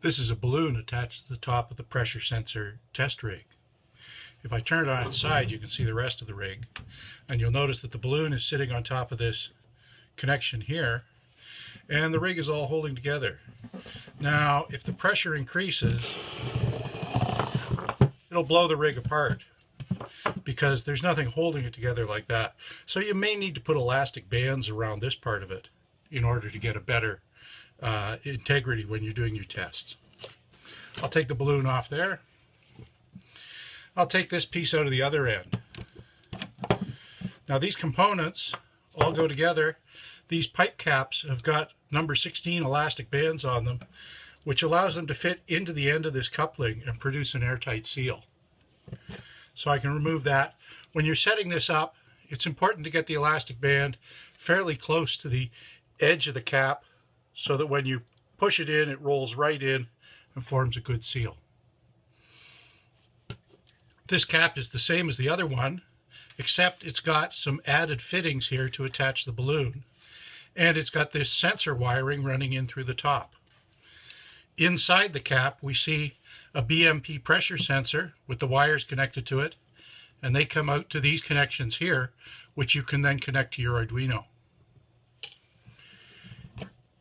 This is a balloon attached to the top of the pressure sensor test rig. If I turn it on its side, you can see the rest of the rig. And you'll notice that the balloon is sitting on top of this connection here. And the rig is all holding together. Now, if the pressure increases, it'll blow the rig apart because there's nothing holding it together like that. So you may need to put elastic bands around this part of it in order to get a better uh, integrity when you're doing your tests. I'll take the balloon off there. I'll take this piece out of the other end. Now these components all go together. These pipe caps have got number 16 elastic bands on them, which allows them to fit into the end of this coupling and produce an airtight seal. So I can remove that. When you're setting this up, it's important to get the elastic band fairly close to the edge of the cap so that when you push it in, it rolls right in and forms a good seal. This cap is the same as the other one, except it's got some added fittings here to attach the balloon. And it's got this sensor wiring running in through the top. Inside the cap, we see a BMP pressure sensor with the wires connected to it, and they come out to these connections here, which you can then connect to your Arduino.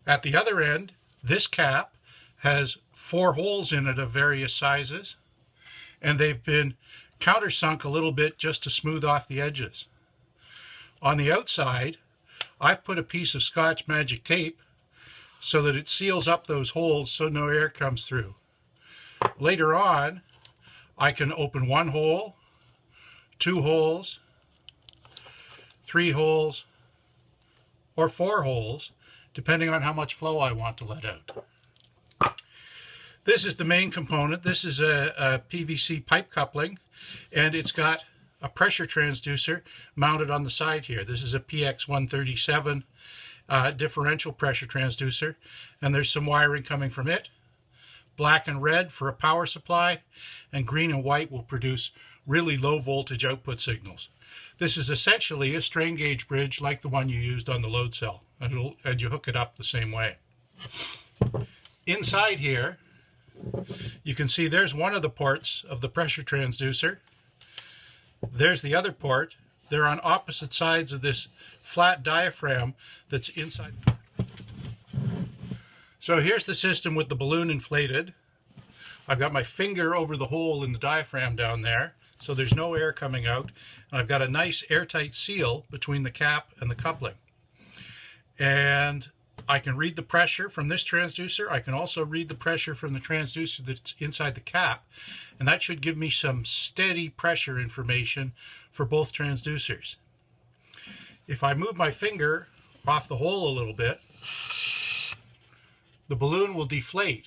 At the other end, this cap has four holes in it of various sizes, and they've been countersunk a little bit just to smooth off the edges. On the outside, I've put a piece of Scotch Magic Tape so that it seals up those holes so no air comes through. Later on, I can open one hole, two holes, three holes, or four holes, depending on how much flow I want to let out. This is the main component. This is a, a PVC pipe coupling, and it's got a pressure transducer mounted on the side here. This is a PX137 uh, differential pressure transducer, and there's some wiring coming from it. Black and red for a power supply, and green and white will produce really low voltage output signals. This is essentially a strain gauge bridge like the one you used on the load cell, and, and you hook it up the same way. Inside here, you can see there's one of the ports of the pressure transducer. There's the other port. They're on opposite sides of this flat diaphragm that's inside. So here's the system with the balloon inflated. I've got my finger over the hole in the diaphragm down there so there's no air coming out. And I've got a nice airtight seal between the cap and the coupling. And I can read the pressure from this transducer. I can also read the pressure from the transducer that's inside the cap. And that should give me some steady pressure information for both transducers. If I move my finger off the hole a little bit, the balloon will deflate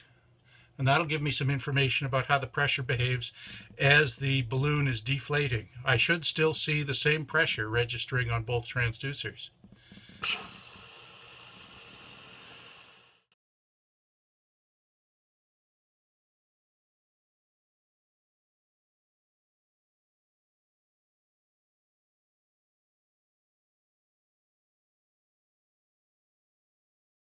and that'll give me some information about how the pressure behaves as the balloon is deflating. I should still see the same pressure registering on both transducers.